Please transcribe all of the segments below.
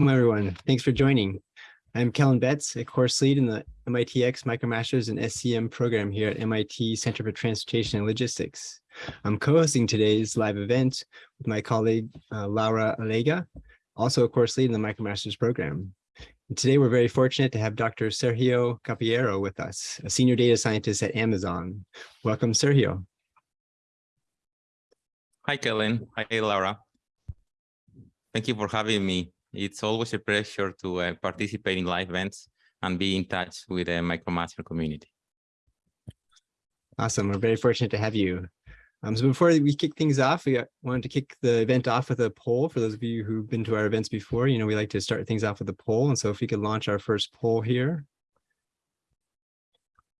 Welcome everyone. Thanks for joining. I'm Kellen Betts, a course lead in the MITx MicroMasters and SCM program here at MIT Center for Transportation and Logistics. I'm co-hosting today's live event with my colleague, uh, Laura Allegue, also a course lead in the MicroMasters program. And today, we're very fortunate to have Dr. Sergio Caballero with us, a senior data scientist at Amazon. Welcome, Sergio. Hi, Kellen. Hi, Laura. Thank you for having me it's always a pleasure to uh, participate in live events and be in touch with the MicroMaster community. Awesome. We're very fortunate to have you. Um, so before we kick things off, we wanted to kick the event off with a poll. For those of you who've been to our events before, you know, we like to start things off with a poll. And so if we could launch our first poll here.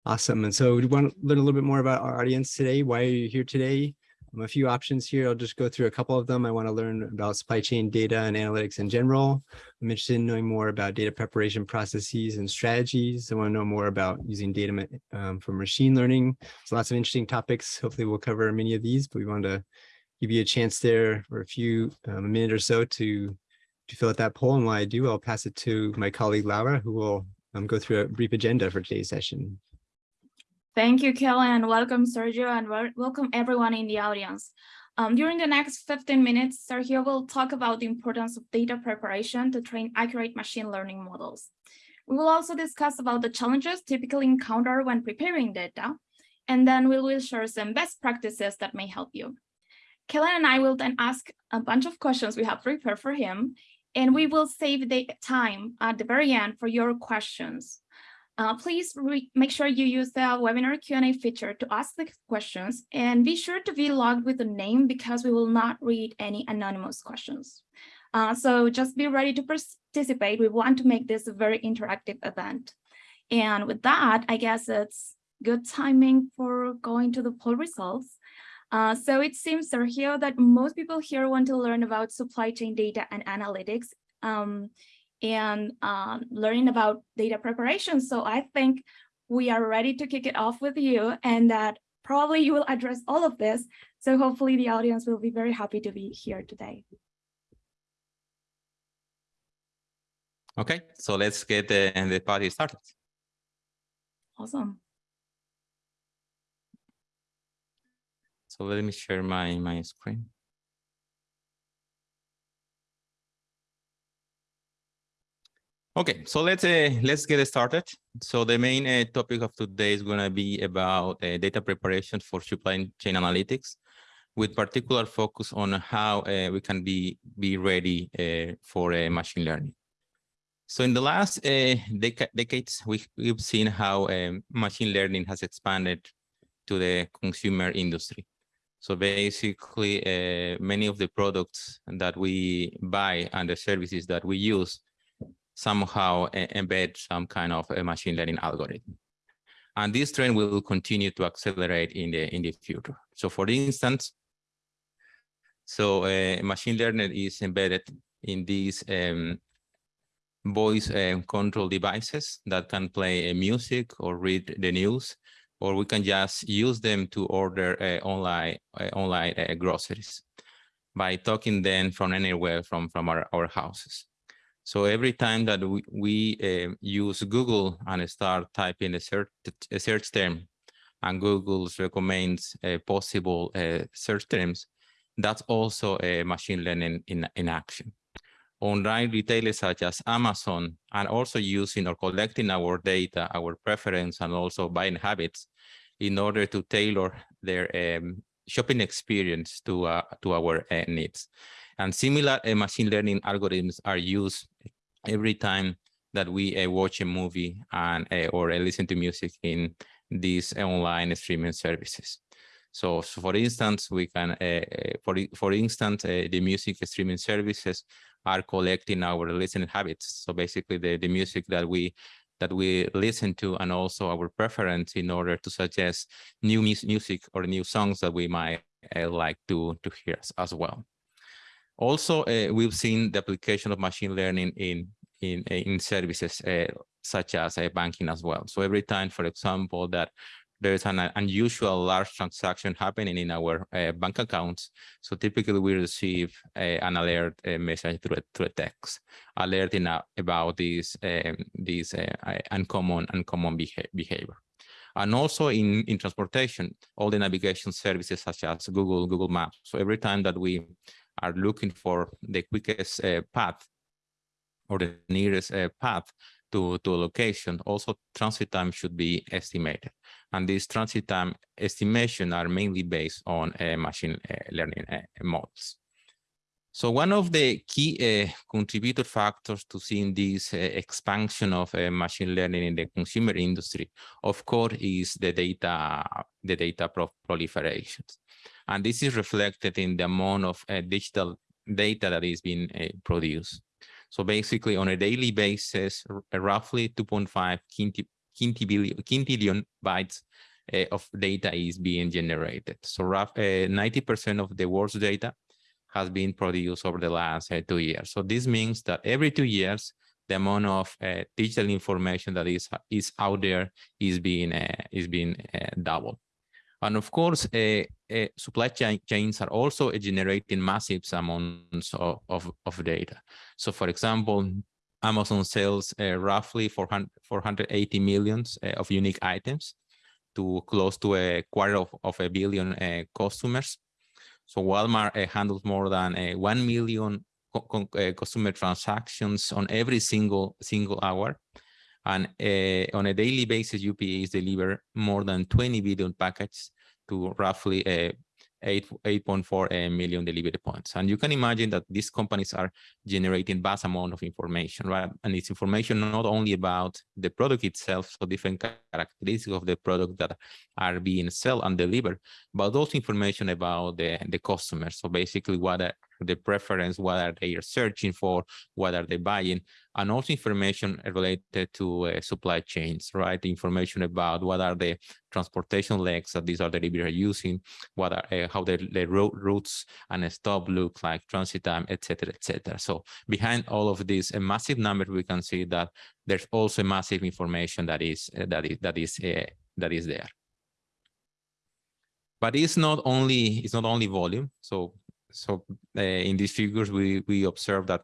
Awesome. And so we want to learn a little bit more about our audience today. Why are you here today? A few options here. I'll just go through a couple of them. I want to learn about supply chain data and analytics in general. I'm interested in knowing more about data preparation processes and strategies. I want to know more about using data um, for machine learning. So lots of interesting topics. Hopefully we'll cover many of these, but we wanted to give you a chance there for a few, um, a minute or so to, to fill out that poll. And while I do, I'll pass it to my colleague Laura, who will um, go through a brief agenda for today's session. Thank you, Kellen. And welcome, Sergio, and welcome everyone in the audience. Um, during the next 15 minutes, Sergio will talk about the importance of data preparation to train accurate machine learning models. We will also discuss about the challenges typically encountered when preparing data, and then we will share some best practices that may help you. Kellen and I will then ask a bunch of questions we have prepared for him, and we will save the time at the very end for your questions. Uh, please make sure you use the webinar Q&A feature to ask the questions and be sure to be logged with a name because we will not read any anonymous questions. Uh, so just be ready to participate. We want to make this a very interactive event. And with that, I guess it's good timing for going to the poll results. Uh, so it seems, Sergio, that most people here want to learn about supply chain data and analytics. Um, and um, learning about data preparation. So I think we are ready to kick it off with you and that probably you will address all of this. So hopefully the audience will be very happy to be here today. Okay, so let's get the, the party started. Awesome. So let me share my, my screen. Okay, so let's uh, let's get started. So the main uh, topic of today is going to be about uh, data preparation for supply chain analytics, with particular focus on how uh, we can be be ready uh, for uh, machine learning. So in the last dec decades, we, we've seen how um, machine learning has expanded to the consumer industry. So basically, many of the products that we buy and the services that we use somehow embed some kind of a machine learning algorithm. And this trend will continue to accelerate in the in the future. So for instance, so uh, machine learning is embedded in these um, voice um, control devices that can play uh, music or read the news, or we can just use them to order uh, online uh, online uh, groceries by talking then from anywhere from from our, our houses. So every time that we, we uh, use Google and start typing a search, a search term and Google recommends uh, possible uh, search terms, that's also a machine learning in, in action. Online retailers such as Amazon and also using or collecting our data, our preference, and also buying habits in order to tailor their um, shopping experience to, uh, to our uh, needs. And similar uh, machine learning algorithms are used every time that we uh, watch a movie and uh, or uh, listen to music in these online streaming services. So, so for instance, we can, uh, uh, for for instance, uh, the music streaming services are collecting our listening habits. So basically, the the music that we that we listen to and also our preference in order to suggest new music or new songs that we might like to to hear as well. Also, uh, we've seen the application of machine learning in in in services uh, such as uh, banking as well. So every time, for example, that there's an uh, unusual large transaction happening in our uh, bank accounts. So typically we receive an alert message through a, through a text alerting about this, um, this uncommon, uncommon beha behavior. And also in, in transportation, all the navigation services such as Google, Google Maps. So every time that we are looking for the quickest uh, path or the nearest uh, path to, to a location, also transit time should be estimated. And these transit time estimation are mainly based on uh, machine uh, learning uh, models. So one of the key uh, contributor factors to seeing this expansion of machine learning in the consumer industry, of course, is the data, the data pro proliferations. And this is reflected in the amount of uh, digital data that is being uh, produced. So basically on a daily basis, roughly 2.5 quinti, quintillion bytes uh, of data is being generated. So roughly 90% of the world's data has been produced over the last uh, two years. So this means that every two years, the amount of uh, digital information that is is out there is being uh, is being uh, doubled. And of course, uh, uh, supply chain chains are also generating massive amounts of, of, of, data. So for example, Amazon sells roughly 400, 480 millions of unique items to close to a quarter of, of a billion customers. So Walmart uh, handles more than uh, 1 million co uh, consumer transactions on every single single hour. And uh, on a daily basis, UPS deliver more than 20 billion packets to roughly uh, 8, 8.4 uh, million delivery points. And you can imagine that these companies are generating vast amount of information, right? And it's information not only about the product itself, so different characteristics of the product that are being sold and delivered, but also information about the, the customer. So basically what are the preference, what are they searching for, what are they buying, and also information related to uh, supply chains, right? Information about what are the transportation legs that these are delivery are using, what are uh, how the, the road routes and stop look like, transit time, etc., etc. So behind all of this, a massive number, we can see that there's also massive information that is uh, that is that is uh, that is there. But it's not only it's not only volume. So so uh, in these figures, we we observe that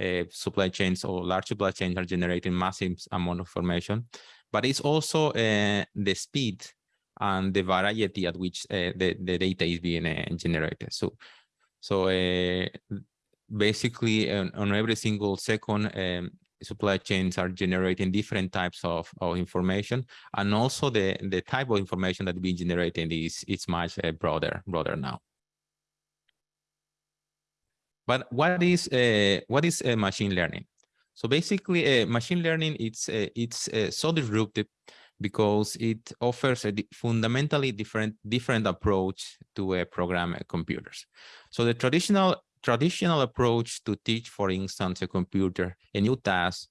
uh, supply chains or large supply chains are generating massive amount of information, but it's also uh, the speed and the variety at which uh, the, the data is being uh, generated. So, so uh, basically on, on, every single second, um, supply chains are generating different types of, of information and also the, the type of information that being generated is, is much broader, broader now. But what is uh, what is uh, machine learning? So basically, uh, machine learning it's uh, it's uh, so disruptive because it offers a fundamentally different different approach to uh, program computers. So the traditional traditional approach to teach, for instance, a computer a new task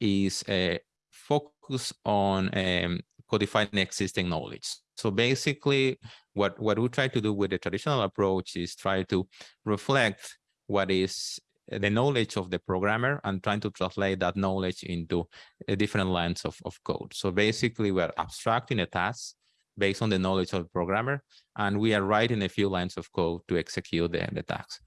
is a focus on um, codifying existing knowledge. So basically, what, what we try to do with the traditional approach is try to reflect what is the knowledge of the programmer and trying to translate that knowledge into different lines of, of code. So basically, we're abstracting a task based on the knowledge of the programmer, and we are writing a few lines of code to execute the, the task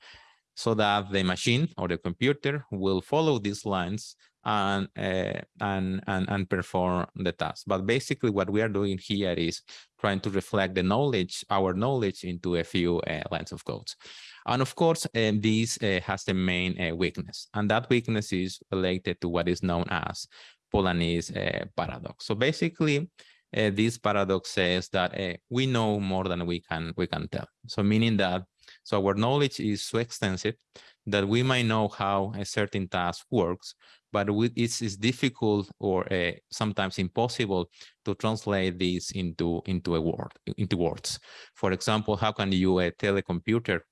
so that the machine or the computer will follow these lines and, uh, and, and, and perform the task. But basically what we are doing here is trying to reflect the knowledge, our knowledge into a few uh, lines of codes. And of course, um, this uh, has the main uh, weakness, and that weakness is related to what is known as Polanyi's uh, paradox. So basically, this paradox says that we know more than we can we can tell. So meaning that so our knowledge is so extensive that we might know how a certain task works, but it's, it's difficult or uh, sometimes impossible to translate this into into a word into words. For example, how can you uh, tell a computer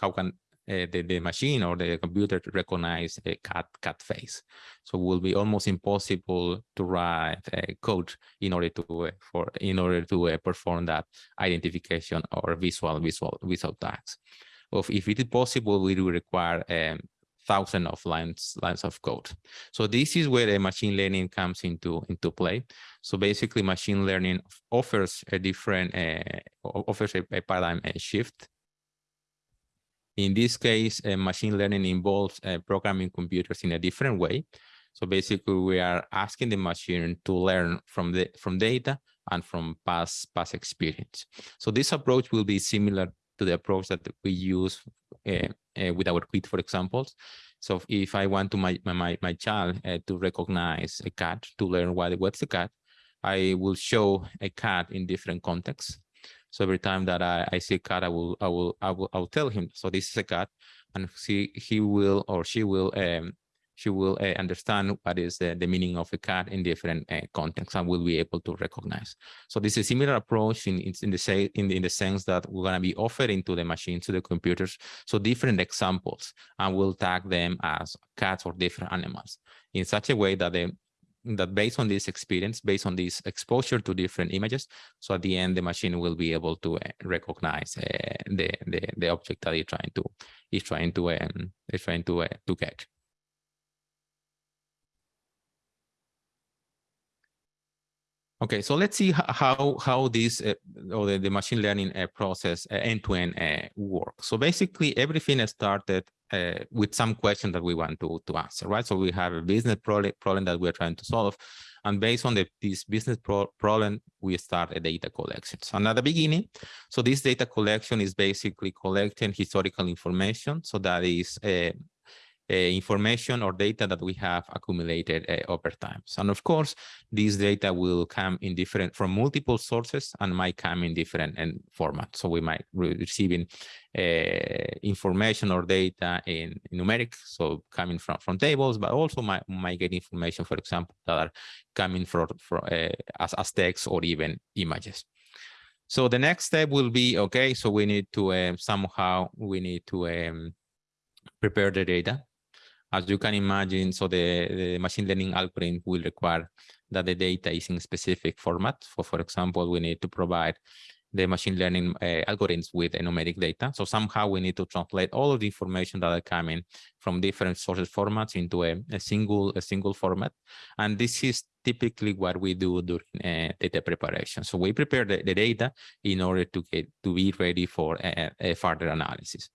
how can uh, the, the machine or the computer recognize a cat cat face. So it will be almost impossible to write code in order to for in order to perform that identification or visual visual visual tags. Of if it is possible, we will require um, thousands of lines lines of code. So this is where the machine learning comes into into play. So basically, machine learning offers a different uh, offers a, a paradigm shift. In this case, uh, machine learning involves uh, programming computers in a different way. So basically, we are asking the machine to learn from the from data and from past past experience. So this approach will be similar to the approach that we use uh, uh, with our quit, for example. So if I want to my my my child uh, to recognize a cat to learn what what's a cat, I will show a cat in different contexts. So every time that I, I see a cat, I will I will I will I will tell him. So this is a cat, and he he will or she will um, she will uh, understand what is the, the meaning of a cat in different uh, contexts and will be able to recognize. So this is a similar approach in, in, the say in in the sense that we're going to be offering to the machines, to the computers, so different examples, and we'll tag them as cats or different animals in such a way that they that based on this experience, based on this exposure to different images, so at the end the machine will be able to uh, recognize uh, the, the the object that it's trying to is trying to um, is trying to uh, to catch. Okay, so let's see how how this uh, or the, the, machine learning uh, process end to end works. So basically, everything started uh, with some question that we want to to answer, right? So we have a business problem that we're trying to solve, and based on the, this business pro problem, we start a data collection. So at the beginning, so this data collection is basically collecting historical information. So that is uh, information or data that we have accumulated uh, over time. And of course, this data will come in different from multiple sources and might come in different and formats. So we might be receiving uh, information or data in, in, numeric, so coming from from tables, but also might, might get information, for example, that are coming from, from uh, as, as text or even images. So the next step will be okay. So we need to um, somehow we need to um, prepare the data as you can imagine, so the, the machine learning algorithm will require that the data is in specific format. For, for example, we need to provide the machine learning uh, algorithms with a numeric data. So somehow we need to translate all of the information that are coming from different sources formats into a, a single a single format. And this is typically what we do during uh, data preparation. So we prepare the, the, data in order to get to be ready for a, a further analysis.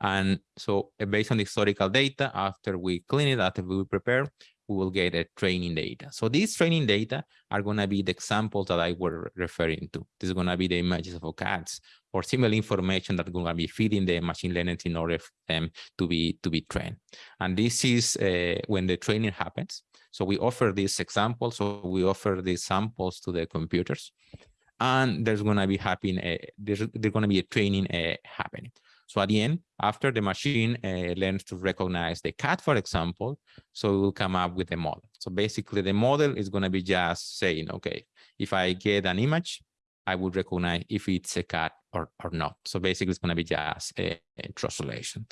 And so uh, based on the historical data, after we clean it, after we prepare, we will get a training data. So these training data are going to be the examples that I were referring to. This is going to be the images of cats or similar information that going to be feeding the machine learning in order for them to be to be trained. And this is uh, when the training happens. So we offer these examples. So we offer these samples to the computers, and there's going to be happening. Uh, there's there's going to be a training uh, happening. So at the end, after the machine uh, learns to recognize the cat, for example, so it will come up with a model. So basically the model is going to be just saying, okay, if I get an image, I would recognize if it's a cat or, or not. So basically it's going to be just a, a translation.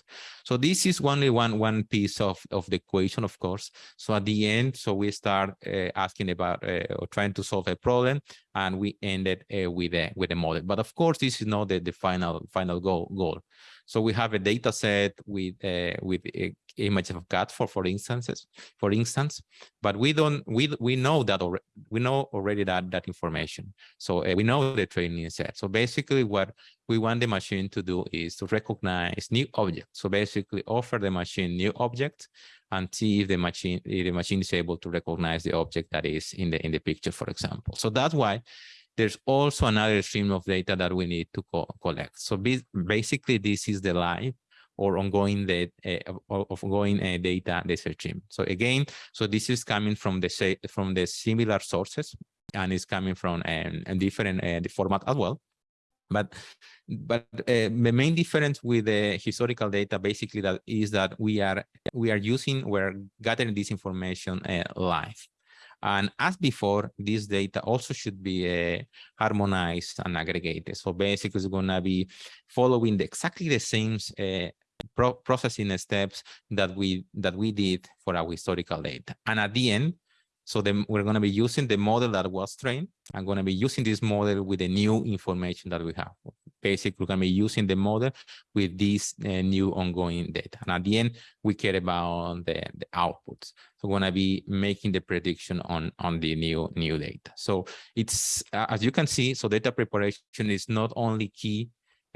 So this is only one, one piece of, of the equation, of course. So at the end, so we start uh, asking about uh, or trying to solve a problem and we ended uh, with a with a model. But of course, this is not the, the final final goal goal. So we have a data set with uh, with a image of cat for for instances, for instance, but we don't we we know that already we know already that that information. So uh, we know the training set. So basically, what we want the machine to do is to recognize new objects. So basically, offer the machine new objects and see if the machine if the machine is able to recognize the object that is in the in the picture, for example. So that's why there's also another stream of data that we need to co collect. So basically, this is the live or ongoing the uh, ongoing uh, data data stream. So again, so this is coming from the from the similar sources and it's coming from um, a different uh, format as well. But but the main difference with the historical data basically that is that we are we are using we're gathering this information live. And as before, this data also should be uh, harmonized and aggregated. So basically, it's going to be following the, exactly the same uh, pro processing steps that we that we did for our historical data. And at the end, so then we're going to be using the model that was trained. I'm going to be using this model with the new information that we have. Basically we're going to be using the model with this uh, new ongoing data. And at the end, we care about the, the outputs. So we're going to be making the prediction on, on the new, new data. So it's, uh, as you can see, so data preparation is not only key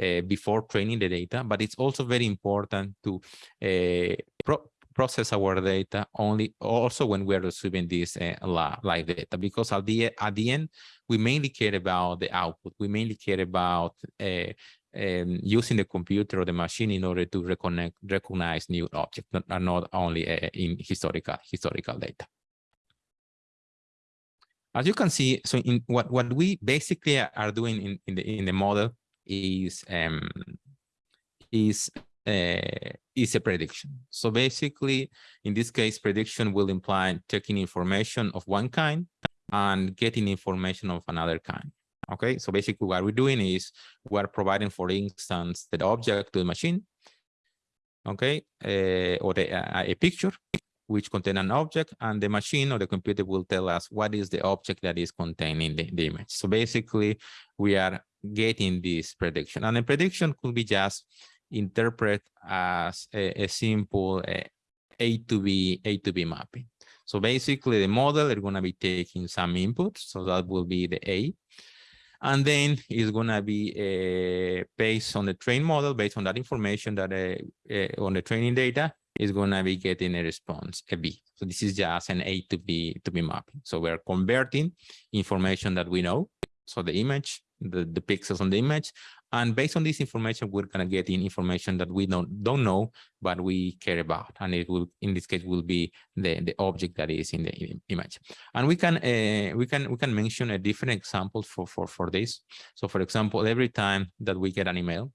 uh, before training the data, but it's also very important to uh, pro process our data only also when we're receiving this uh, live data because at the at the end we mainly care about the output. We mainly care about uh, um, using the computer or the machine in order to reconnect recognize new objects not, not only uh, in historical historical data. As you can see so in what what we basically are doing in in the in the model is um is uh, is a prediction. So basically, in this case, prediction will imply taking information of one kind and getting information of another kind. Okay, so basically what we're doing is we're providing, for instance, the object to the machine, okay, uh, or the, uh, a picture which contain an object and the machine or the computer will tell us what is the object that is contained in the, the image. So basically we are getting this prediction and the prediction could be just interpret as a, a simple uh, A to B, A to B mapping. So basically the model is going to be taking some input. So that will be the A. And then it's going to be uh, based on the train model, based on that information that uh, uh, on the training data is going to be getting a response, a B. So this is just an A to B to B mapping. So we're converting information that we know. So the image, the, the pixels on the image, and based on this information, we're going to get in information that we don't, don't know, but we care about. And it will, in this case, will be the, the object that is in the image. And we can, uh, we can, we can mention a different example for, for, for this. So for example, every time that we get an email,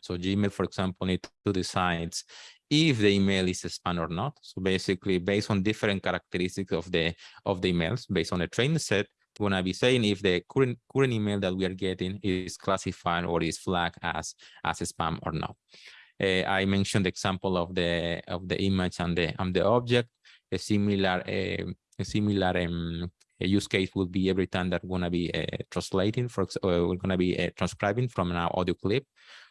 so Gmail, for example, need to decide if the email is a spam or not. So basically, based on different characteristics of the of the emails, based on a training set, going to be saying if the current current email that we are getting is classified or is flagged as as a spam or not. Uh, I mentioned the example of the of the image and the and the object. A similar uh, a similar um, a use case would be every time that we're going to be uh, translating for uh, we're going to be uh, transcribing from an audio clip.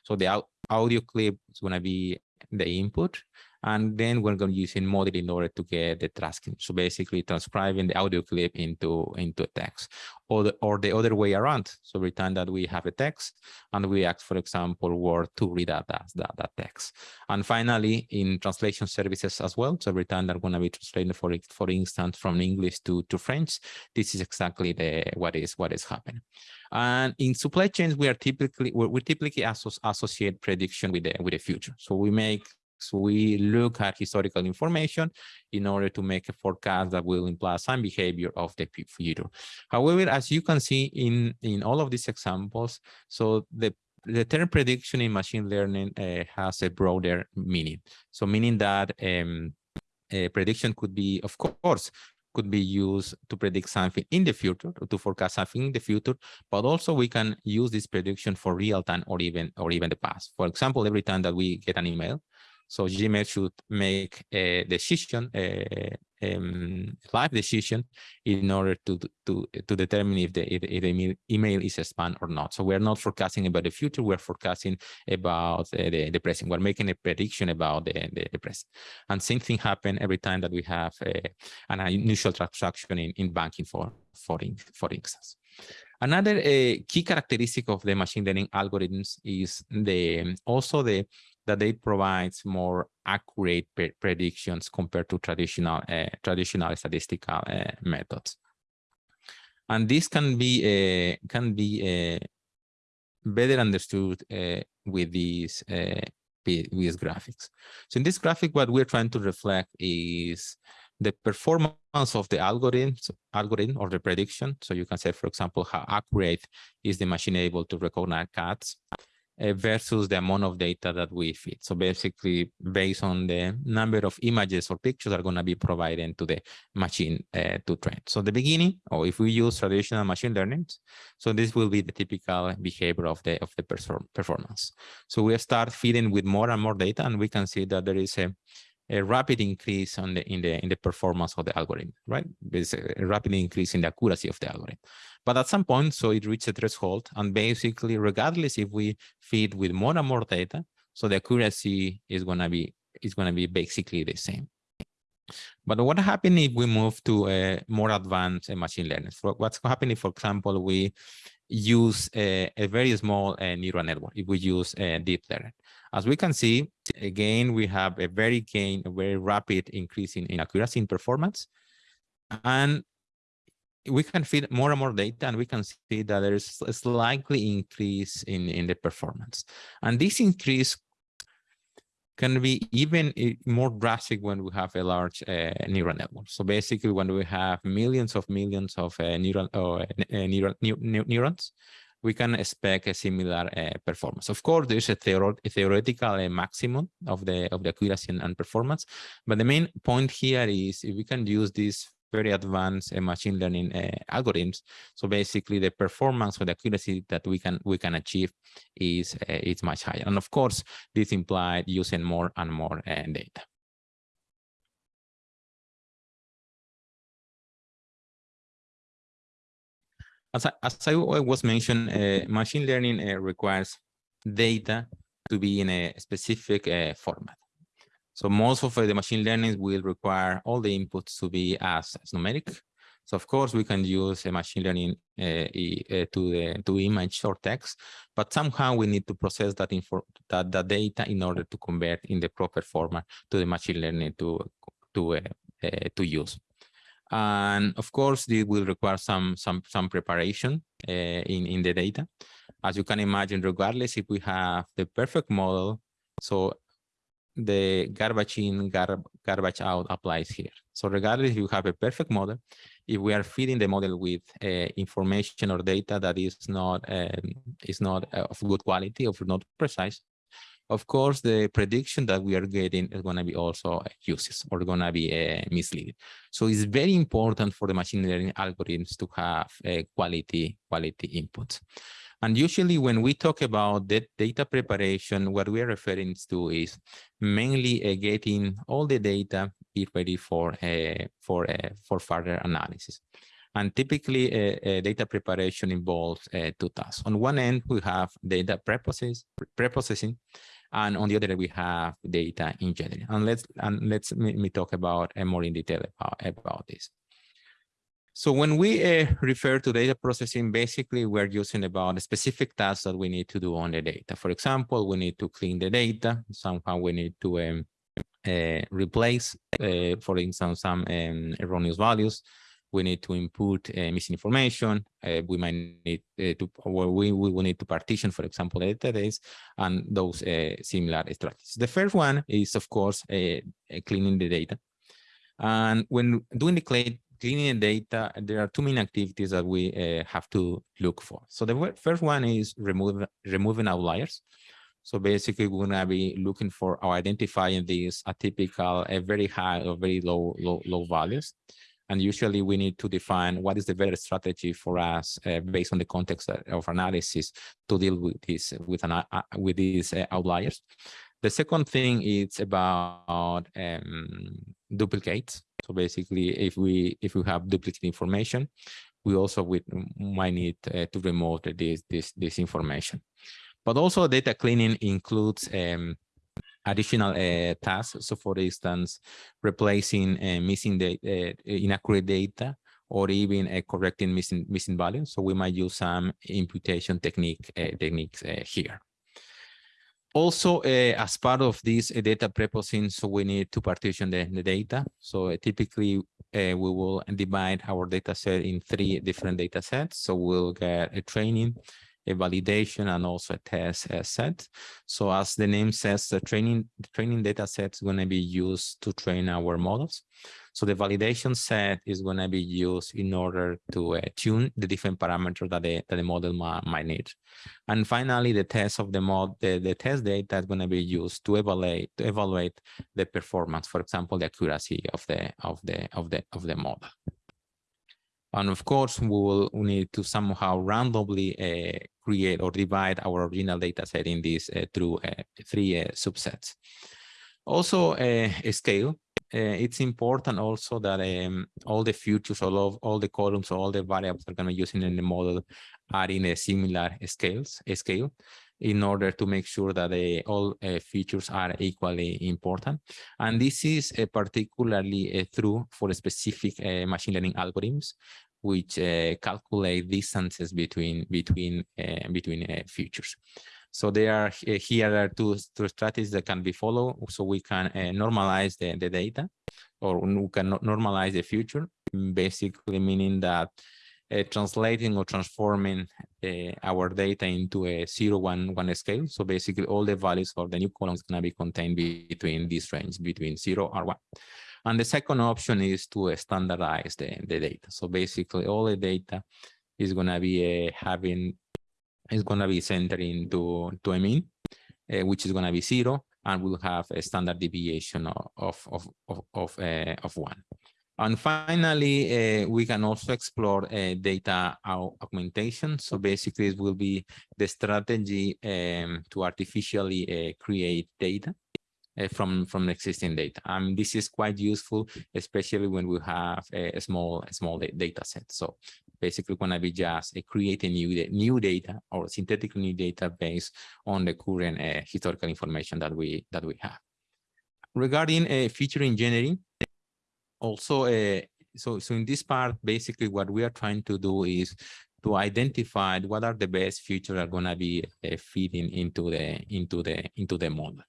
So the audio clip is going to be the input and then we're going to use in model in order to get the transcript. So basically transcribing the audio clip into, into text or the, or the other way around. So every time that we have a text and we ask, for example, Word to read that, that, that text. And finally, in translation services as well. So every time that going to be translating, for, for instance, from English to, to French, this is exactly the what is what is happening. And in supply chains, we are typically we, typically associate prediction with the with the future. So we make we look at historical information in order to make a forecast that will imply some behavior of the future. However, as you can see in, in all of these examples, so the the term prediction in machine learning uh, has a broader meaning. So meaning that um, prediction could be, of course, could be used to predict something in the future to forecast something in the future, but also we can use this prediction for real time or even or even the past. For example, every time that we get an email, so Gmail should make a decision, a, um, live decision in order to to to determine if the if, the email is a spam or not. So we're not forecasting about the future. We're forecasting about uh, the the present. We're making a prediction about the, the, the present. And same thing happen every time that we have uh, an unusual transaction in in banking for for for instance. Another uh, key characteristic of the machine learning algorithms is the also the that they provide more accurate pre predictions compared to traditional uh, traditional statistical uh, methods. And this can be uh, can be better understood with these with graphics. So in this graphic, what we're trying to reflect is the performance of the algorithm, algorithm or the prediction. So you can say, for example, how accurate is the machine able to recognize cats versus the amount of data that we feed. So basically, based on the number of images or pictures are going to be provided to the machine uh, to train. So the beginning, or if we use traditional machine learning, so this will be the typical behavior of the of the performance. So we start feeding with more and more data, and we can see that there is a a rapid increase on the in the in the performance of the algorithm, right? There's a rapid increase in the accuracy of the algorithm. But at some point, so it reaches a threshold, and basically, regardless if we feed with more and more data, so the accuracy is gonna be is gonna be basically the same. But what happens if we move to a more advanced uh, machine learning? What's happening, for example, we use a, a very small uh, neural network, if we use a deep learning. As we can see, again, we have a very gain, a very rapid increase in, in accuracy in performance. And we can feed more and more data and we can see that there's a slightly increase in, in the performance. And this increase can be even more drastic when we have a large uh, neural network. So basically, when we have millions of millions of uh, neural, uh, neural neurons, we can expect a similar uh, performance. Of course, there's a, theor a theoretical uh, maximum of the of the accuracy and, performance, but the main point here is if we can use this very advanced uh, machine learning algorithms. So basically, the performance or the accuracy that we can we can achieve is is much higher. And of course, this implies using more and more data. As I, as I was mentioned, uh, machine learning uh, requires data to be in a specific format. So most of the machine learning will require all the inputs to be as, as numeric. So of course we can use a machine learning uh, uh, to the to image or text, but somehow we need to process that info that the data in order to convert in the proper format to the machine learning to to uh, uh to use. And of course, this will require some some some preparation uh, in in the data. As you can imagine, regardless if we have the perfect model, so the garbage in, gar garbage out applies here. So regardless if you have a perfect model, if we are feeding the model with uh, information or data that is not um, is not of good quality or not precise, of course, the prediction that we are getting is going to be also useless or going to be uh, misleading. So it's very important for the machine learning algorithms to have uh, quality quality inputs. And usually when we talk about that data preparation, what we're referring to is mainly uh, getting all the data ready for uh, for uh, for further analysis. And typically, uh, uh, data preparation involves uh, two tasks. On one end, we have data preprocess, preprocessing, and on the other, we have data engineering. And let's and let's me, me talk about more in detail about, about this. So when we uh, refer to data processing, basically we're using about specific tasks that we need to do on the data. For example, we need to clean the data. Somehow we need to um, uh, replace, uh, for instance, some um, erroneous values. We need to input uh. Uh, we might need uh, to, or we, we will need to partition, for example, the database and those similar strategies. The first one is, of course, cleaning the data. And when doing the cleaning the data, there are two main activities that we uh, have to look for. So the first one is remove, removing outliers. So basically, we're going to be looking for or identifying these atypical, a very high or very low, low, low values. And usually we need to define what is the better strategy for us uh, based on the context of analysis to deal with this with an, uh, with these uh, outliers. The second thing is about um, duplicates. So basically, if we if we have duplicate information, we also we might need uh, to remove this this this information. But also, data cleaning includes um, additional uh, tasks. So, for instance, replacing uh, missing the uh, inaccurate data or even uh, correcting missing missing values. So we might use some imputation technique uh, techniques uh, here. Also, as part of this data preprocessing, so we need to partition the, the data. So typically, we will divide our data set in three different data sets. So we'll get a training, a validation, and also a test set. So as the name says, the training, the training data set is going to be used to train our models. So the validation set is going to be used in order to uh, tune the different parameters that the, that the model might, might need. And finally, the test of the mod, the, the test data is going to be used to evaluate to evaluate the performance, for example, the accuracy of the of the of the of the model. And of course, we will need to somehow randomly uh, create or divide our original data set in these uh, through uh, three uh, subsets. Also, uh, a scale. Uh, it's important also that um, all the features, all of all the columns, all the variables are going to be using in the model are in a similar scales, scale in order to make sure that uh, all uh, features are equally important. And this is uh, particularly true for specific machine learning algorithms, which calculate distances between between between features. So there are here are two, two strategies that can be followed. So we can uh, normalize the, the data or we can normalize the future, basically meaning that uh, translating or transforming uh, our data into a zero one one scale. So basically all the values for the new columns can be contained between this range between zero or one. And the second option is to standardize the, the data. So basically all the data is going to be uh, having is going to be centered into to a mean, uh, which is going to be zero, and we'll have a standard deviation of of of of, uh, of one. And finally, uh, we can also explore uh, data augmentation. So basically, it will be the strategy um, to artificially uh, create data from from existing data. And this is quite useful, especially when we have a small small data set. So basically we're going to be just uh, creating new, new data or synthetic new data based on the current uh, historical information that we that we have. Regarding uh, feature engineering, also, uh, so so in this part, basically what we are trying to do is to identify what are the best features are going to be uh, feeding into the into the into the model.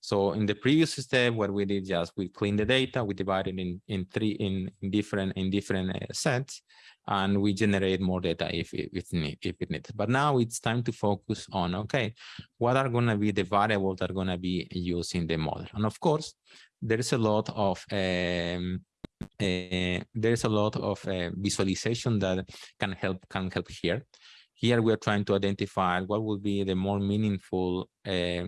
So in the previous step, what we did just we clean the data, we divided in in three in, different in different uh, sets, and we generate more data if it, if need if it needs. But now it's time to focus on okay, what are going to be the variables that are going to be used in the model, and of course, there is a lot of um, uh, there's a lot of uh, visualization that can help can help here. Here we are trying to identify what would be the more meaningful uh,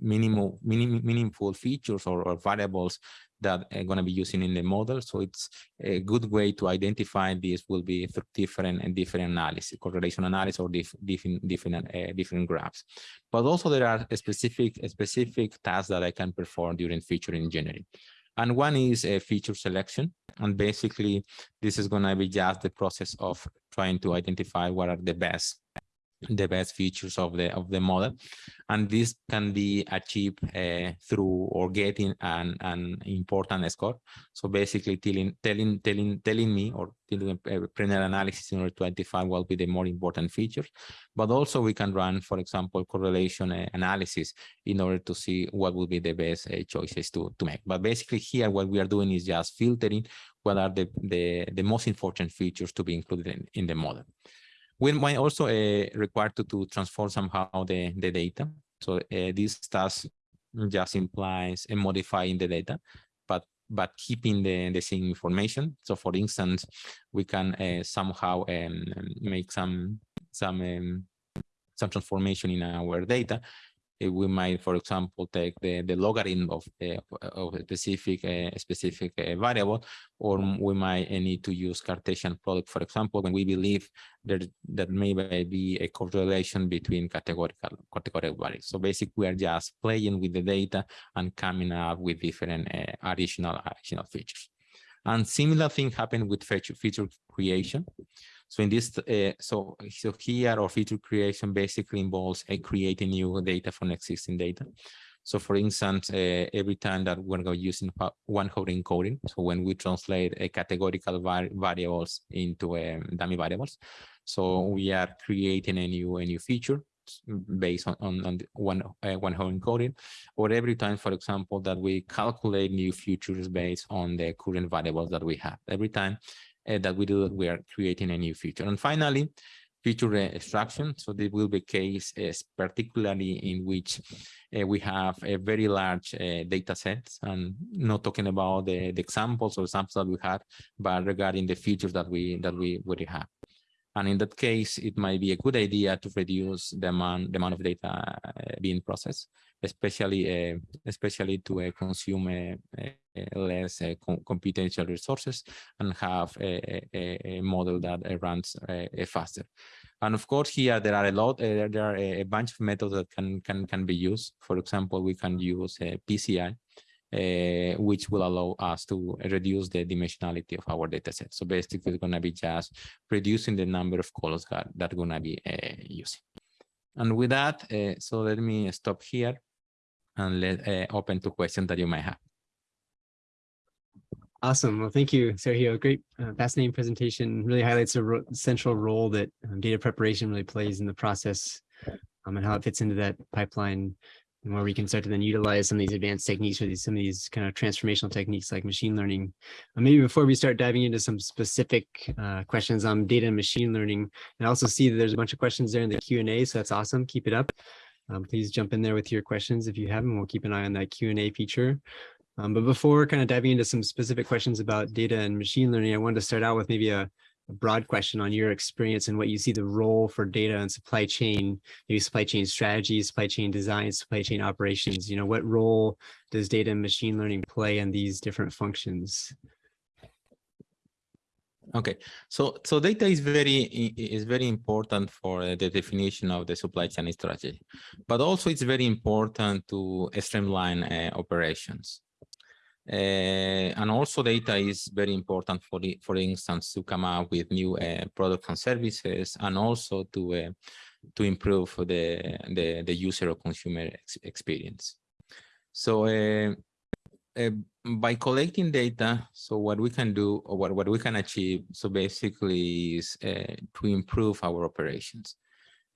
minimal, minim, meaningful features or, or variables that are going to be using in the model. So it's a good way to identify this will be through different and different analysis, correlation analysis or diff, different different uh, different graphs. But also there are specific specific tasks that I can perform during feature engineering. And one is a feature selection. And basically, this is going to be just the process of trying to identify what are the best the best features of the of the model. And this can be achieved uh, through or getting an an important score. So basically telling telling telling telling me or doing a preliminary analysis in order to identify what will be the more important features. But also we can run for example correlation uh, analysis in order to see what will be the best uh, choices to to make. But basically here what we are doing is just filtering what are the the the most important features to be included in, in the model we might also uh, require to, to transform somehow the, the data. So uh, this task just implies uh, modifying the data, but but keeping the, the same information. So for instance, we can somehow um, make some some um, some transformation in our data we might, for example, take the, the logarithm of, uh, of a specific, uh, specific uh, variable, or we might need to use Cartesian product, for example, when we believe there, that may be a correlation between categorical, categorical values. So basically, we are just playing with the data and coming up with different additional, additional features. And similar thing happened with feature, feature creation. So in this, uh, so, so here our feature creation basically involves uh, creating new data from existing data. So for instance, uh, every time that we're going to use one hot encoding, so when we translate a categorical var variables into um, dummy variables, so we are creating a new a new feature based on, on, on one uh, one hot encoding, or every time, for example, that we calculate new features based on the current variables that we have. Every time uh, that we do, we are creating a new feature. And finally, feature extraction. So this will be case is particularly in which uh, we have a very large uh, data sets and not talking about the, the examples or samples that we had, but regarding the features that we that we would have. And in that case, it might be a good idea to reduce the amount, the amount of data uh, being processed, especially uh, especially to uh, consume uh, uh, less uh, com computational resources and have a, a, a model that runs faster. And of course, here there are a lot, there are a bunch of methods that can can can be used. For example, we can use PCA uh, which will allow us to reduce the dimensionality of our data set. So basically, it's going to be just reducing the number of colors that, that are going to be uh, using. And with that, uh, so let me stop here and let open to questions that you might have. Awesome. Well, thank you, Sergio. Great, uh, fascinating presentation. Really highlights a ro central role that um, data preparation really plays in the process um, and how it fits into that pipeline and where we can start to then utilize some of these advanced techniques or these, some of these kind of transformational techniques like machine learning. Uh, maybe before we start diving into some specific uh, questions on data and machine learning, and I also see that there's a bunch of questions there in the Q&A, so that's awesome. Keep it up. Um, please jump in there with your questions if you have them. We'll keep an eye on that Q&A feature. Um, but before kind of diving into some specific questions about data and machine learning, I wanted to start out with maybe a, a broad question on your experience and what you see the role for data and supply chain, maybe supply chain strategy, supply chain design, supply chain operations. You know, what role does data and machine learning play in these different functions? Okay, so so data is very is very important for uh, the definition of the supply chain strategy, but also it's very important to streamline uh, operations. Uh, and also data is very important for the, for instance, to come up with new uh, products and services, and also to uh, to improve the the the user or consumer ex experience. So uh, by collecting data, so what we can do or what, what we can achieve, so basically is uh, to improve our operations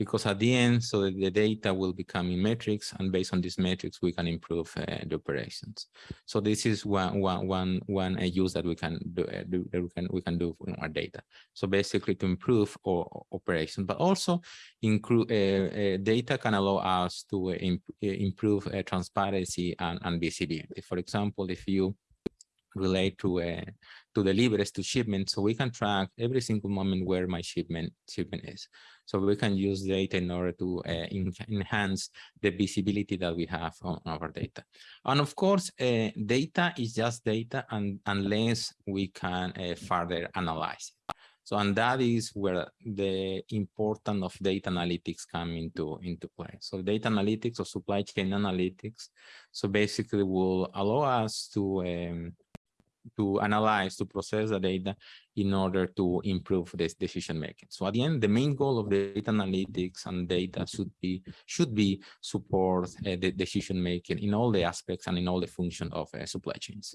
because at the end, so the data will become in metrics, and based on these metrics, we can improve uh, the operations. So this is one one one one uh, use that we can do, uh, do that we can we can do from our data. So basically, to improve our operation, but also include uh, uh, data can allow us to uh, imp improve transparency and, and visibility. For example, if you relate to uh, to deliveries to shipment so we can track every single moment where my shipment shipment is. So we can use data in order to uh, in, enhance the visibility that we have on our data. And of course uh, data is just data and unless we can uh, further analyze. It so and that is where the importance of data analytics come into into play. So data analytics or supply chain analytics so basically will allow us to um, to analyze, to process the data in order to improve this decision making. So at the end, the main goal of data analytics and data should be should be support uh, the decision making in all the aspects and in all the function of uh, supply chains.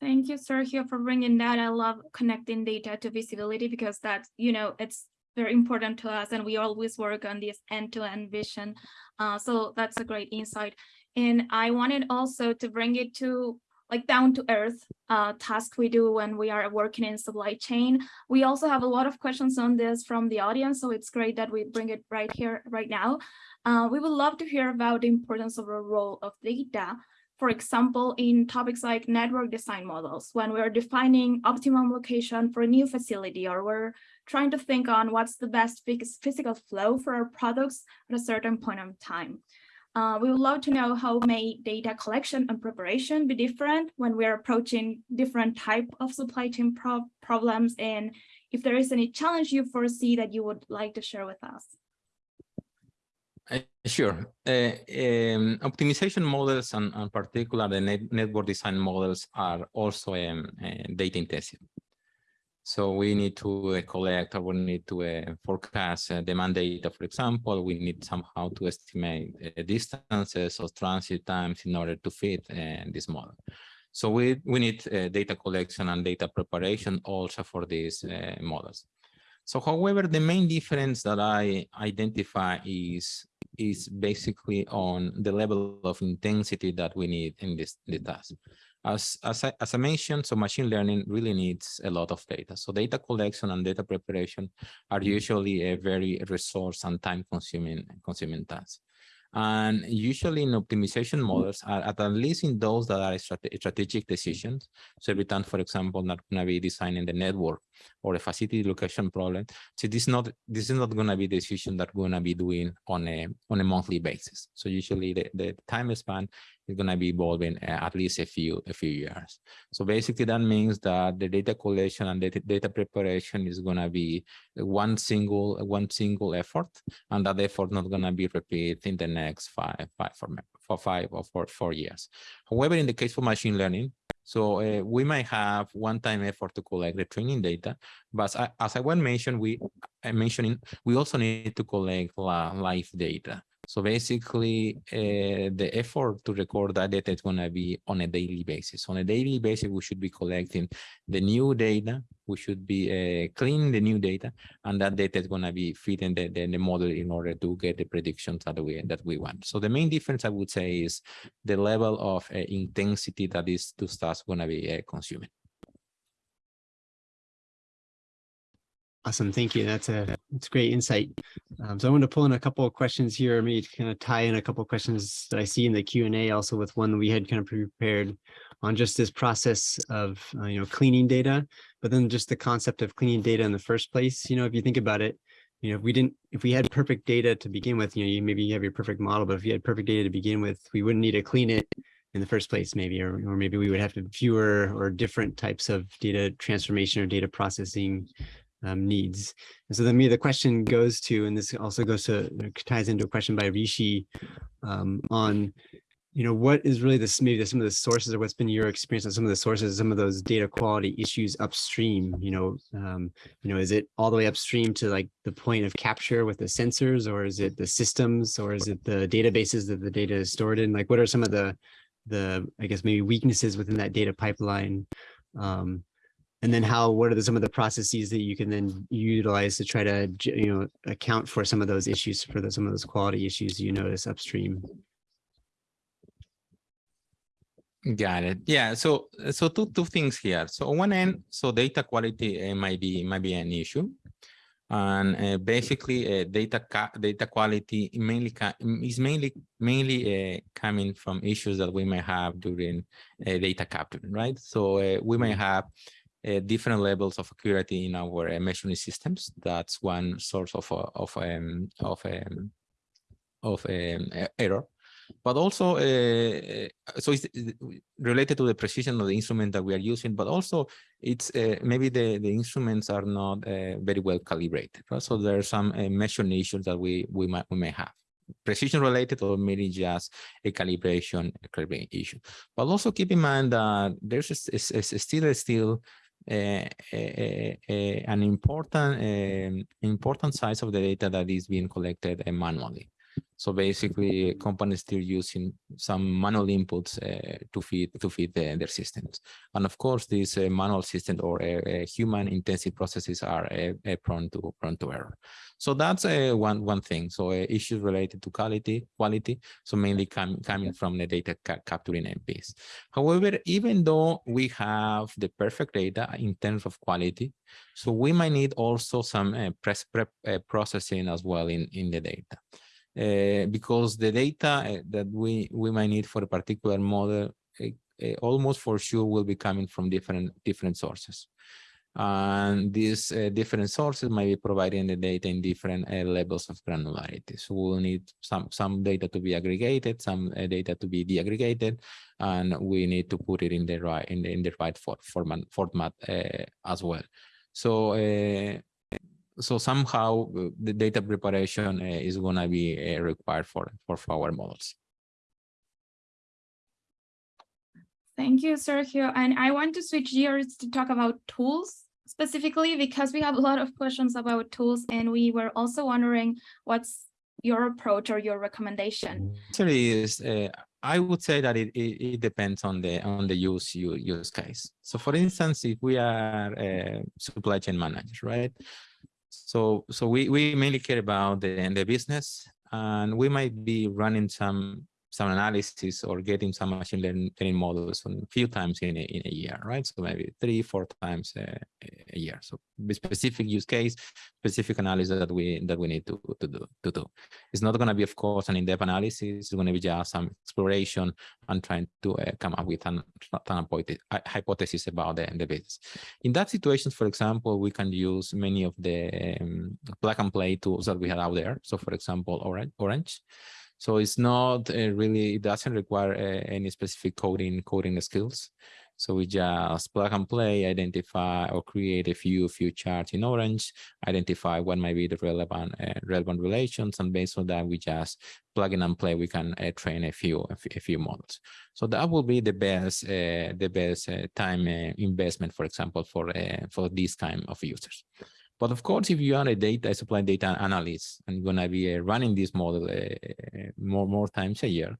Thank you, Sergio, for bringing that. I love connecting data to visibility because that's, you know, it's very important to us and we always work on this end-to-end -end vision. Uh, so that's a great insight. And I wanted also to bring it to like down to earth uh, task we do when we are working in supply chain. We also have a lot of questions on this from the audience, so it's great that we bring it right here, right now. Uh, we would love to hear about the importance of the role of data. For example, in topics like network design models, when we're defining optimum location for a new facility, or we're trying to think on what's the best physical flow for our products at a certain point of time. Uh, we would love to know how may data collection and preparation be different when we're approaching different type of supply chain pro problems and if there is any challenge you foresee that you would like to share with us. Uh, sure. Uh, um, optimization models and, and particular the net network design models are also um, uh, data intensive. So we need to uh, collect or we need to uh, forecast uh, demand data, for example, we need somehow to estimate uh, distances or transit times in order to fit uh, this model. So we, we need uh, data collection and data preparation also for these models. So however, the main difference that I identify is, is basically on the level of intensity that we need in this the task. As, as, I, as I mentioned, so machine learning really needs a lot of data. So data collection and data preparation are mm-hmm. usually a very resource and time consuming, consuming tasks. And usually in optimization mm-hmm. models, are at, least in those that are strategic decisions. So every time, for example, not going to be designing the network, or a facility location problem. So this is not this is not going to be the decision that we're going to be doing on a on a monthly basis. So usually the, the time span is going to be evolving uh, at least a few a few years. So basically that means that the data collection and data, data preparation is going to be one single one single effort, and that effort not going to be repeated in the next five five for, for five or for four years. However, in the case for machine learning, so uh, we might have one-time effort to collect the training data, but as, as I mentioned, we I mentioning we also need to collect live data. So basically, uh, the effort to record that data is going to be on a daily basis. On a daily basis, we should be collecting the new data. We should be uh, cleaning the new data, and that data is going to be feeding the, the, the, model in order to get the predictions that we that we want. So the main difference I would say is the level of uh, intensity that these two stuff going to be consuming. Awesome. Thank you. That's a that's great insight. Um, so I want to pull in a couple of questions here, maybe to kind of tie in a couple of questions that I see in the Q and A, also with one that we had kind of prepared on just this process of uh, you know cleaning data, but then just the concept of cleaning data in the first place. You know, if you think about it, you know, if we didn't, if we had perfect data to begin with, you know, you maybe you have your perfect model, but if you had perfect data to begin with, we wouldn't need to clean it in the first place, maybe, or, or maybe we would have to fewer or different types of data transformation or data processing um, needs. And so then me, the question goes to, and this also goes to, ties into a question by Rishi um, on, you know, what is really this, maybe some of the sources or what's been your experience on some of the sources, some of those data quality issues upstream, you know, um, you know, is it all the way upstream to like the point of capture with the sensors, or is it the systems, or is it the databases that the data is stored in? Like, what are some of the, the, I guess, maybe weaknesses within that data pipeline? Um, and then how what are the, some of the processes that you can then utilize to try to you know account for some of those issues for the, some of those quality issues you notice upstream? Got it. Yeah so so two two things here. So on one end so data quality uh, might be might be an issue. And uh, basically uh, data data quality mainly is mainly mainly uh, coming from issues that we may have during uh, data capture right? So uh, we may have uh, different levels of accuracy in our uh, measuring systems. That's one source of uh, of um, of um, of um, error. But also, uh, so it's related to the precision of the instrument that we are using, but also it's uh, maybe the, the instruments are not uh, very well calibrated. Right? So there are some measuring issues that we, we, might, we may have precision related or maybe just a calibration, a calibration issue. But also keep in mind that there's a, a, a still a still uh, Eh, eh, eh, an important important size of the data that is being collected manually. So basically, companies still using some manual inputs uh, to feed to feed the, their systems. And of course, these uh, manual systems or uh, human intensive processes are prone to prone to error. So that's one one thing. So issues related to quality quality. So mainly com coming from the data ca capturing MPs. However, even though we have the perfect data in terms of quality, so we might need also some press prep processing as well in in the data uh, because the data eh, that we we might need for a particular model uh, almost for sure will be coming from different different sources. And these different sources might be providing the data in different levels of granularity. So we'll need some some data to be aggregated some data to be deaggregated and we need to put it in the right in the, in the right for, format format as well. So so somehow uh, the data preparation uh, is going to be uh, required for, for, our models. Thank you, Sergio. And I want to switch gears to talk about tools specifically because we have a lot of questions about tools and we were also wondering what's your approach or your recommendation? Actually, is uh, I would say that it, it, it, depends on the on the use use case. So, for instance, if we are uh, supply chain managers, right? So, so we, we mainly care about the, the business and we might be running some some analysis or getting some machine learning models a few times in a, in a year, right? So maybe three, four times a, a year. So specific use case, specific analysis that we that we need to to do to do. It's not going to be, of course, an in-depth analysis. It's going to be just some exploration and trying to uh, come up with an, an hypothesis about the, the business. In that situation, for example, we can use many of the um, plug and play tools that we have out there. So, for example, Orange. Orange. So it's not uh, really, it doesn't require uh, any specific coding coding skills. So we just plug and play, identify or create a few few charts in Orange, identify what might be the relevant uh, relevant relations, and based on that, we just plug in and play. We can uh, train a few a few models. So that will be the best uh, the best uh, time uh, investment, for example, for uh, for this kind of users. But of course, if you are a data supply data analyst and you're gonna be running this model more more times a year,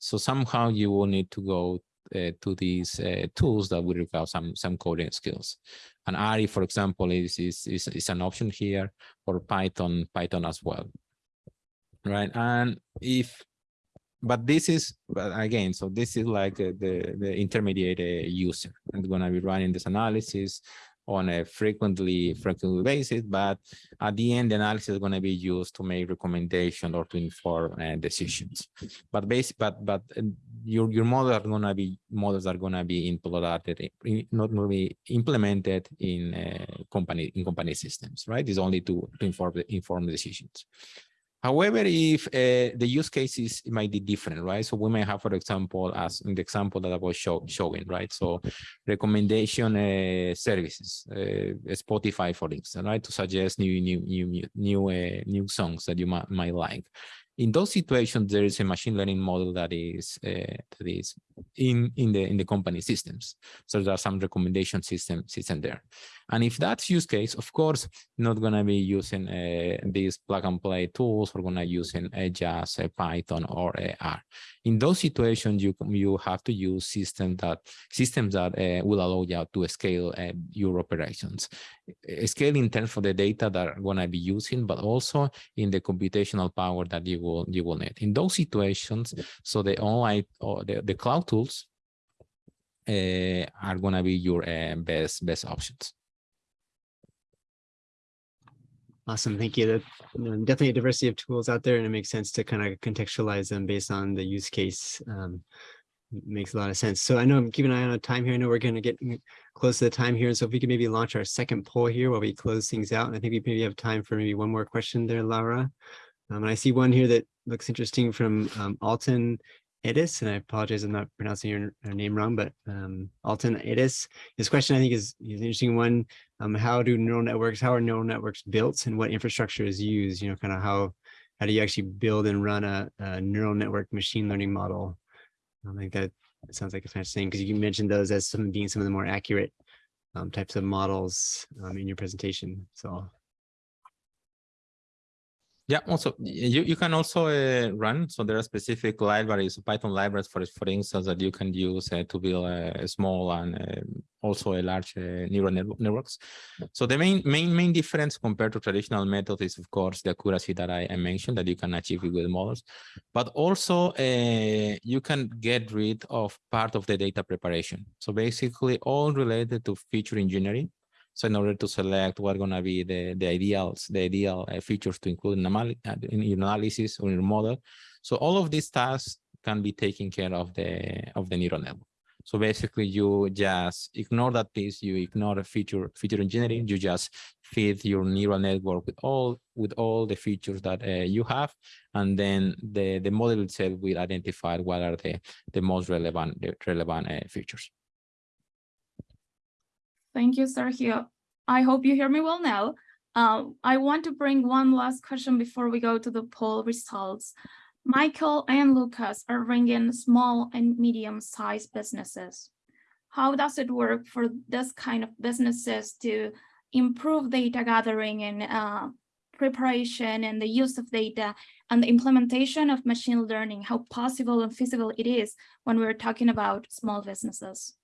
so somehow you will need to go uh, to these uh, tools that will require some some coding skills. And R, for example, is, is is is an option here, or Python Python as well, right? And if, but this is but again, so this is like uh, the the intermediate uh, user, and going to be running this analysis on a frequently frequently basis, but at the end, the analysis is going to be used to make recommendations or to inform uh, decisions. But basic, but but uh, your your models are going to be models are going to be implemented, not implemented in uh, company in company systems, right? It's only to, to inform inform decisions. However, if uh, the use cases might be different, right? So we may have, for example, as in the example that I was show, showing, right? So recommendation uh, services, uh, Spotify, for instance, right? To suggest new, new, new, new, uh, new songs that you might, might like in those situations, there is a machine learning model that is uh, that is in in the in the company systems. So there are some recommendation system system there. And if that's use case, of course, not going to be using uh, these plug and play tools. We're going to using uh, just uh, Python or uh, R. In those situations, you you have to use systems that systems that uh, will allow you to scale uh, your operations. Scale in terms of the data that are going to be using, but also in the computational power that you will you will need. In those situations, so the online or the, the cloud tools uh, are going to be your uh, best best options. Awesome, thank you. Definitely a diversity of tools out there, and it makes sense to kind of contextualize them based on the use case. Um, makes a lot of sense. So I know I'm keeping an eye on the time here. I know we're going to get close to the time here. And so if we could maybe launch our second poll here while we close things out. And I think we maybe have time for maybe one more question there, Laura. Um, and I see one here that looks interesting from um, Alton Edis, and I apologize, I'm not pronouncing your, your name wrong, but um, Alton Edis. His question, I think, is, is an interesting one. Um, how do neural networks, how are neural networks built and what infrastructure is used? You know, kind of how, how do you actually build and run a, a neural network machine learning model? I think that sounds like it's interesting because you mentioned those as some being some of the more accurate um, types of models um, in your presentation. So yeah, also you, you can also uh, run. So there are specific libraries, Python libraries, for for instance, that you can use uh, to build a small and uh, also a large uh, neural net networks. So the main main main difference compared to traditional methods is, of course, the accuracy that I, I mentioned that you can achieve with models, but also uh, you can get rid of part of the data preparation. So basically, all related to feature engineering so in order to select what are going to be the, the ideals, the ideal uh, features to include in, uh, in your analysis or in your model. So all of these tasks can be taken care of the of the neural network. So basically you just ignore that piece, you ignore feature feature engineering, you just feed your neural network with all with all the features that uh, you have, and then the, the model itself will identify what are the, the most relevant relevant uh, features. Thank you, Sergio. I hope you hear me well now. Uh, I want to bring one last question before we go to the poll results. Michael and Lucas are bringing small and medium-sized businesses. How does it work for this kind of businesses to improve data gathering and uh, preparation and the use of data and the implementation of machine learning, how possible and feasible it is when we're talking about small businesses?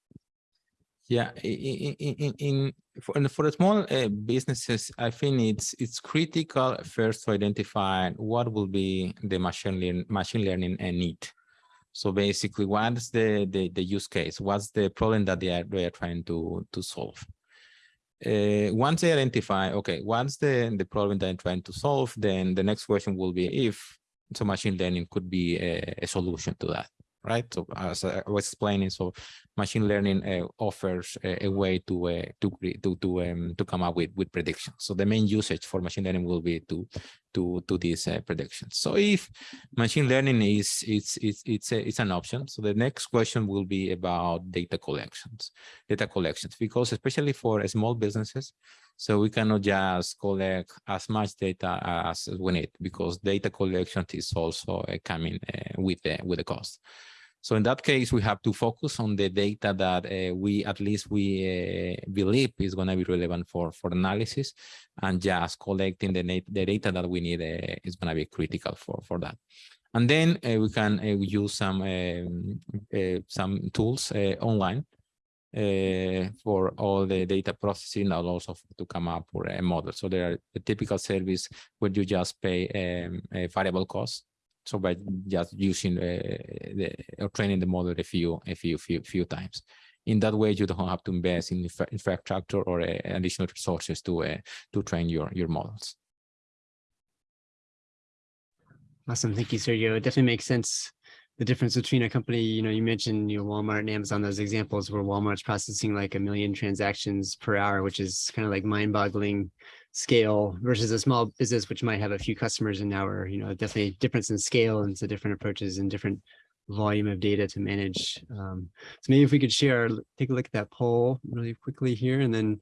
Yeah, in, in, in for, for small uh, businesses, I think it's it's critical first to identify what will be the machine learning machine learning uh, need. So basically, what's the, the the use case? What's the problem that they are they are trying to to solve? uh, once they identify, okay, once the, the problem that I'm trying to solve, then the next question will be if so machine learning could be a, a solution to that, right? So as I was explaining, so machine learning uh, offers a, a way to uh, to to to um, to come up with with predictions. So the main usage for machine learning will be to to to these uh, predictions. So if machine learning is it's it's it's a, it's an option, so the next question will be about data collections, data collections, because especially for small businesses, so we cannot just collect as much data as we need because data collection is also uh, coming uh, with the with the cost. So in that case, we have to focus on the data that uh, we at least we uh, believe is going to be relevant for for analysis, and just collecting the, the data that we need uh, is going to be critical for for that. And then uh, we can uh, use some um, uh, some tools online for all the data processing and also to come up with a model. So there are a typical service where you just pay um, a variable cost. So by just using uh, the or training the model a few a few few few times. In that way, you don't have to invest in infra- infrastructure or uh, additional resources to uh, to train your your models. Awesome. Thank you, Sergio. It definitely makes sense. The difference between a company, you know, you mentioned, you know, Walmart and Amazon, those examples where Walmart's processing like a million transactions per hour, which is kind of like mind boggling scale versus a small business, which might have a few customers an hour, you know, definitely a difference in scale and so different approaches and different volume of data to manage. Um, so maybe if we could share, take a look at that poll really quickly here and then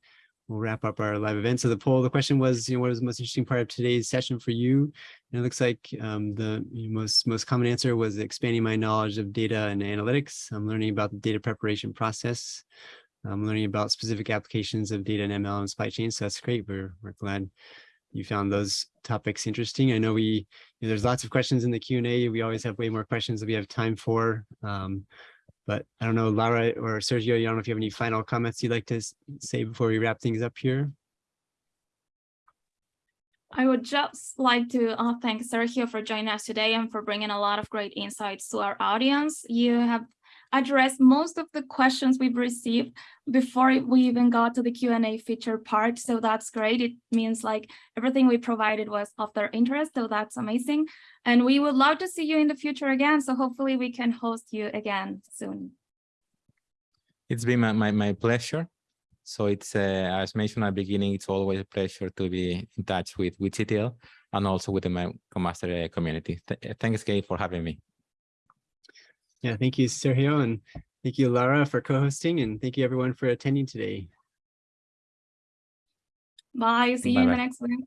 we'll wrap up our live event. So the poll, the question was, you know, what was the most interesting part of today's session for you? And it looks like um, the most most common answer was expanding my knowledge of data and analytics. I'm learning about the data preparation process. I'm learning about specific applications of data and ML and supply chain. So that's great. We're we're glad you found those topics interesting. I know we you know, there's lots of questions in the Q and A. We always have way more questions that we have time for. Um, but I don't know, Laura or Sergio, I don't know if you have any final comments you'd like to say before we wrap things up here. I would just like to uh, thank Sergio for joining us today and for bringing a lot of great insights to our audience. You have addressed most of the questions we've received before we even got to the Q&A feature part. So that's great. It means like everything we provided was of their interest. So that's amazing. And we would love to see you in the future again. So hopefully we can host you again soon. It's been my, my, my pleasure. So it's, uh, as mentioned at the beginning, it's always a pleasure to be in touch with, with CTL and also with the Master community. Th- thanks, Gabe, for having me. Yeah, thank you, Sergio, and thank you, Laura, for co-hosting, and thank you everyone for attending today. Bye. See you in the Bye-bye. next one.